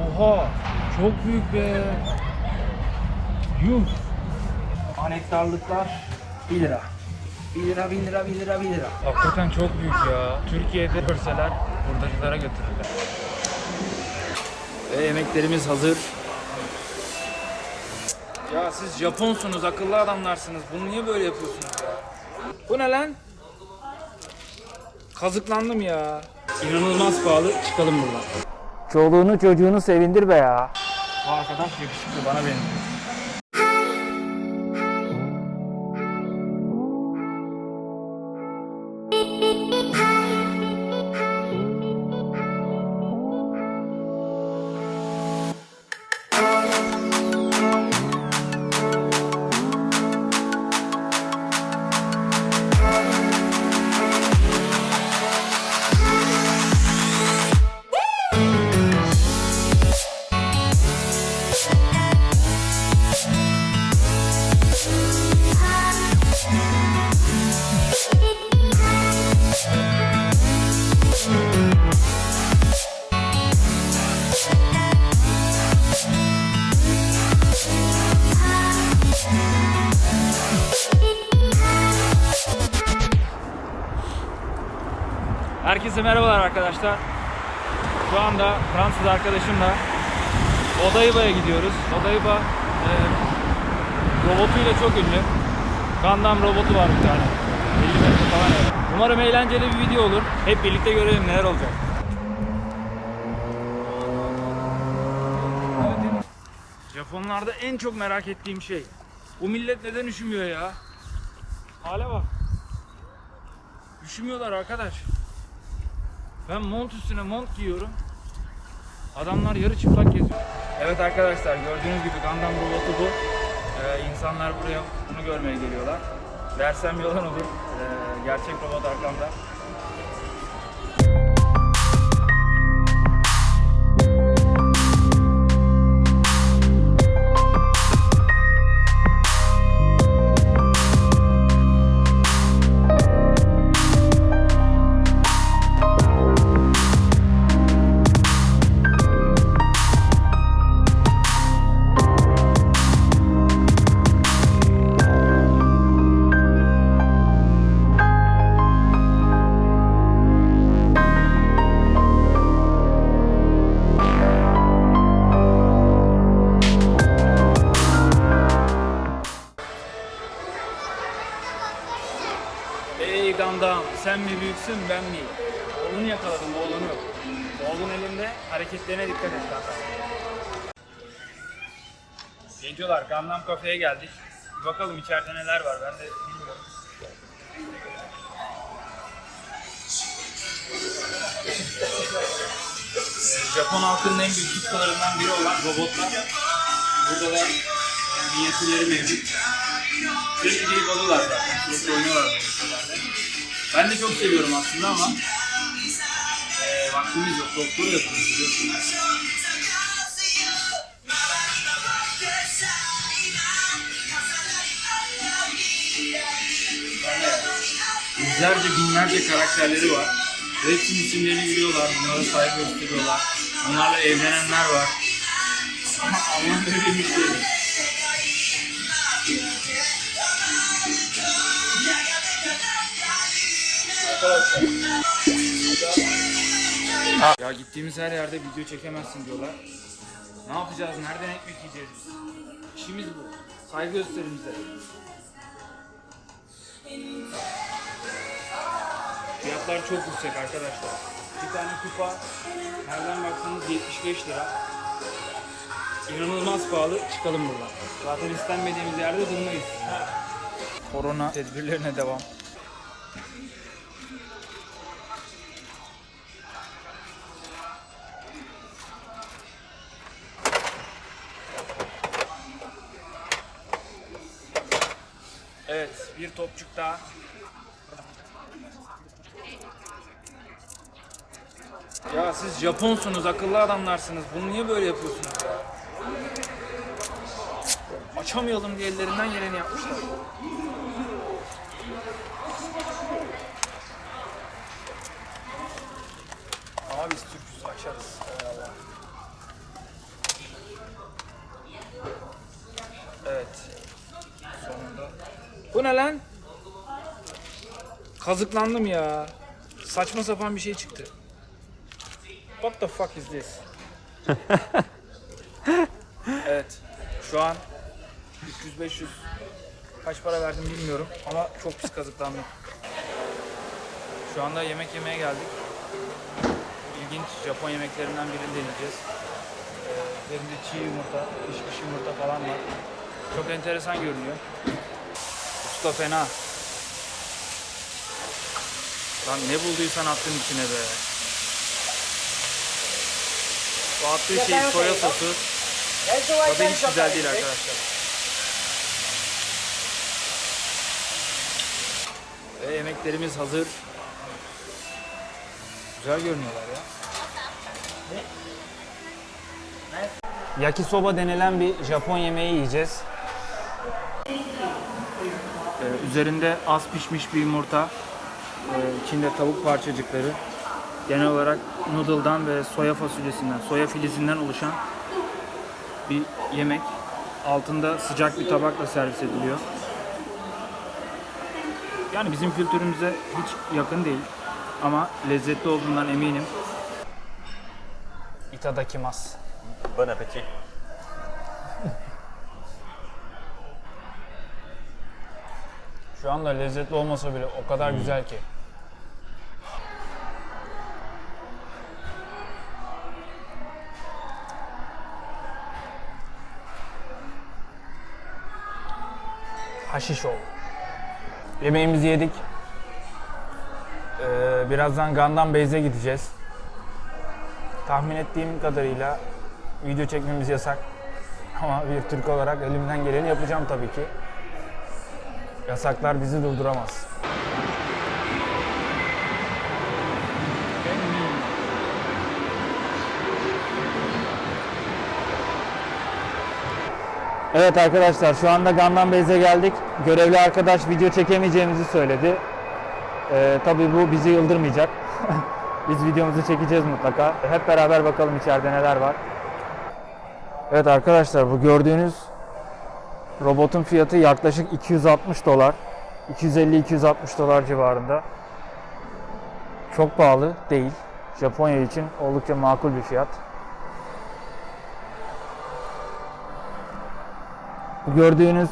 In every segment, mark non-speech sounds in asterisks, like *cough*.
Oha! Çok büyük be. Yuh. Anahtarlıklar 1 lira. 1 lira, 1 lira, 1 lira, 1 lira. Hakikaten çok büyük ya. Türkiye'de görseler hurdacılara götürürler. Ve yemeklerimiz hazır. Ya siz Japonsunuz, akıllı adamlarsınız. Bunu niye böyle yapıyorsunuz ya? Bu ne lan? Kazıklandım ya. İnanılmaz pahalı. Çıkalım buradan. Çoluğunu çocuğunu sevindir be ya. Bu arkadaş yakışıklı bana benziyor. Herkese merhabalar arkadaşlar. Şu anda Fransız arkadaşımla Odayba'ya gidiyoruz. Odayba e, robotuyla çok ünlü. Gundam robotu var bir tane. 50 metre falan yani. Umarım eğlenceli bir video olur. Hep birlikte görelim neler olacak. Japonlarda en çok merak ettiğim şey. Bu millet neden üşümüyor ya? Hale bak. Üşümüyorlar arkadaş. Ben mont üstüne mont giyiyorum. Adamlar yarı çıplak geziyor. Evet arkadaşlar gördüğünüz gibi Gundam robotu bu. Ee, insanlar buraya bunu görmeye geliyorlar. Dersem yalan olur. Ee, gerçek robot arkamda. Büyüksün ben mi? Oğlunu yakaladım oğlunu. Oğlun elinde hareketlerine dikkat et Gundam. Gencolar Gundam kafeye geldik. Bir bakalım içeride neler var ben de bilmiyorum. Japon halkının en büyük tutkularından biri olan robotlar. Burada da minyatürleri mevcut. Sürekli alıyorlar zaten. Sürekli oynuyorlar şeylerle. Ben de çok seviyorum aslında ama eee vaktimiz yok. Doktor yapıyoruz biliyorsunuz. Yüzlerce binlerce karakterleri var. Hepsinin isimlerini biliyorlar. Bunlara saygı gösteriyorlar. Onlarla evlenenler var. Aman böyle bir şey. Ya gittiğimiz her yerde video çekemezsin diyorlar. Ne yapacağız? Nereden ekmek yiyeceğiz? İşimiz bu. Saygı gösterin bize. Fiyatlar çok yüksek arkadaşlar. Bir tane kupa nereden baksanız 75 lira. İnanılmaz pahalı. Çıkalım buradan. Zaten istenmediğimiz yerde durmayız. Korona tedbirlerine devam. Topçuk daha. Ya siz Japonsunuz, akıllı adamlarsınız. Bunu niye böyle yapıyorsunuz ya? Açamayalım diye ellerinden geleni yapmışlar. Ama biz Türk'üz, açarız. Eyvallah. Bu ne lan? Kazıklandım ya. Saçma sapan bir şey çıktı. What the fuck is this? *laughs* evet. Şu an 300-500 kaç para verdim bilmiyorum ama çok pis kazıklandım. Şu anda yemek yemeye geldik. İlginç Japon yemeklerinden birini deneyeceğiz. Ee, Üzerinde çiğ yumurta, pişmiş yumurta falan var. Çok enteresan görünüyor. Usta fena. Lan ne bulduysan attın içine be. Bu attığı şey soya sosu. Tadı hiç güzel değil arkadaşlar. Ve yemeklerimiz hazır. Güzel görünüyorlar ya. Yakisoba denilen bir Japon yemeği yiyeceğiz. Üzerinde az pişmiş bir yumurta, ee, içinde tavuk parçacıkları, genel olarak noodle'dan ve soya fasulyesinden, soya filizinden oluşan bir yemek. Altında sıcak bir tabakla servis ediliyor. Yani bizim kültürümüze hiç yakın değil ama lezzetli olduğundan eminim. Itadakimasu. Bon appétit. Şu anda lezzetli olmasa bile o kadar güzel ki. Haşişo. Yemeğimizi yedik. Ee, birazdan Gandan Beyze gideceğiz. Tahmin ettiğim kadarıyla video çekmemiz yasak. *laughs* Ama bir Türk olarak elimden geleni yapacağım tabii ki. Yasaklar bizi durduramaz. Evet arkadaşlar şu anda Gandan Beyze geldik. Görevli arkadaş video çekemeyeceğimizi söyledi. Ee, tabii bu bizi yıldırmayacak. *laughs* Biz videomuzu çekeceğiz mutlaka. Hep beraber bakalım içeride neler var. Evet arkadaşlar bu gördüğünüz Robotun fiyatı yaklaşık 260 dolar. 250-260 dolar civarında. Çok pahalı değil. Japonya için oldukça makul bir fiyat. Bu gördüğünüz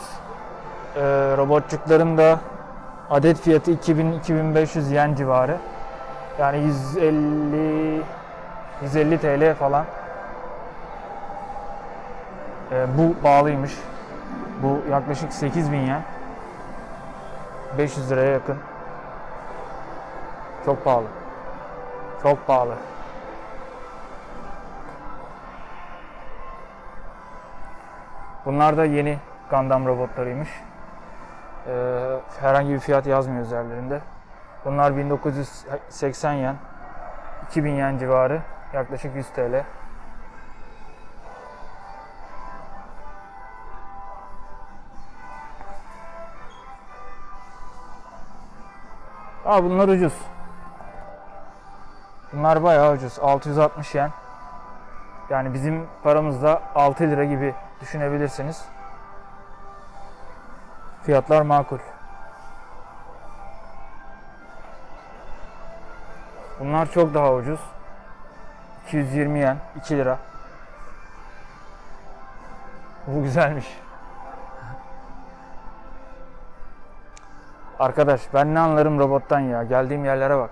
e, robotçukların da adet fiyatı 2000-2500 yen civarı. Yani 150 150 TL falan. E, bu bağlıymış. Bu yaklaşık 8000 yen. 500 liraya yakın. Çok pahalı. Çok pahalı. Bunlar da yeni Gundam robotlarıymış. Ee, herhangi bir fiyat yazmıyor üzerlerinde. Bunlar 1980 yen. 2000 yen civarı. Yaklaşık 100 TL. Aa bunlar ucuz. Bunlar bayağı ucuz. 660 yen. Yani bizim paramızda 6 lira gibi düşünebilirsiniz. Fiyatlar makul. Bunlar çok daha ucuz. 220 yen, 2 lira. Bu güzelmiş. Arkadaş ben ne anlarım robottan ya. Geldiğim yerlere bak.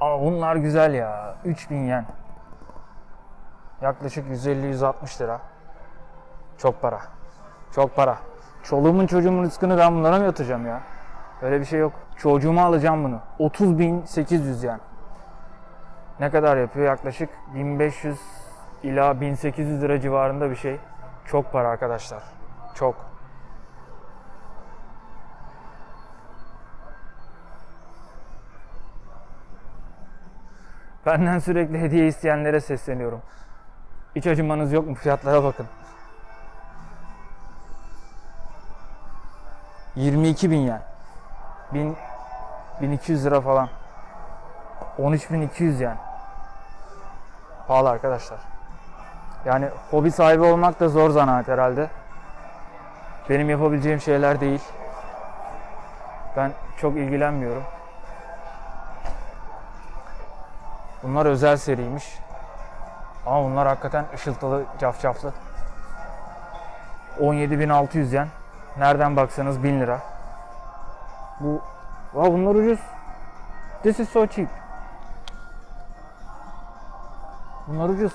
Ama bunlar güzel ya. 3000 yen. Yaklaşık 150-160 lira. Çok para. Çok para. Çoluğumun çocuğumun rızkını ben bunlara mı yatıracağım ya? Öyle bir şey yok. Çocuğuma alacağım bunu. 30.800 yen. Ne kadar yapıyor? Yaklaşık 1500 ila 1800 lira civarında bir şey. Çok para arkadaşlar. Çok. Benden sürekli hediye isteyenlere sesleniyorum. Hiç acımanız yok mu? Fiyatlara bakın. 22 bin yen. 1000 1200 lira falan. 13200 yen. Pahalı arkadaşlar. Yani hobi sahibi olmak da zor zanaat herhalde. Benim yapabileceğim şeyler değil. Ben çok ilgilenmiyorum. Bunlar özel seriymiş. Ama bunlar hakikaten ışıltılı, cafcaflı. 17.600 yen. Nereden baksanız 1000 lira. Bu, Aa, bunlar ucuz. This is so cheap. Bunlar ucuz.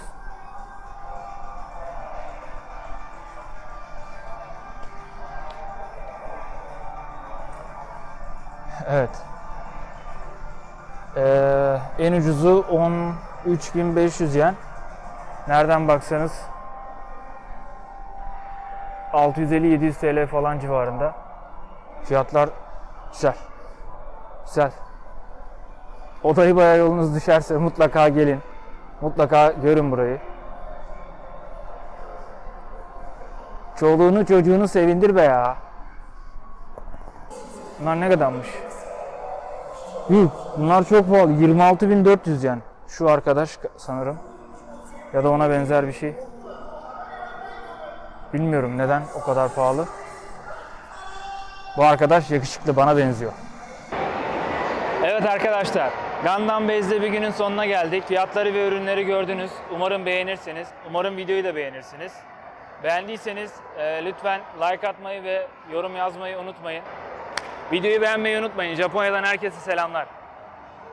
Evet. Ee, en ucuzu 13.500 yen. Nereden baksanız 650-700 TL falan civarında. Fiyatlar güzel. Güzel. Odayı bayağı yolunuz düşerse mutlaka gelin. Mutlaka görün burayı. Çoluğunu çocuğunu sevindir be ya. Bunlar ne kadarmış? Yuh, bunlar çok pahalı. 26.400 yen. Şu arkadaş sanırım. Ya da ona benzer bir şey. Bilmiyorum neden o kadar pahalı. Bu arkadaş yakışıklı bana benziyor. Evet arkadaşlar, Gandan Base'de bir günün sonuna geldik. Fiyatları ve ürünleri gördünüz. Umarım beğenirsiniz. Umarım videoyu da beğenirsiniz. Beğendiyseniz e, lütfen like atmayı ve yorum yazmayı unutmayın. Videoyu beğenmeyi unutmayın. Japonya'dan herkese selamlar.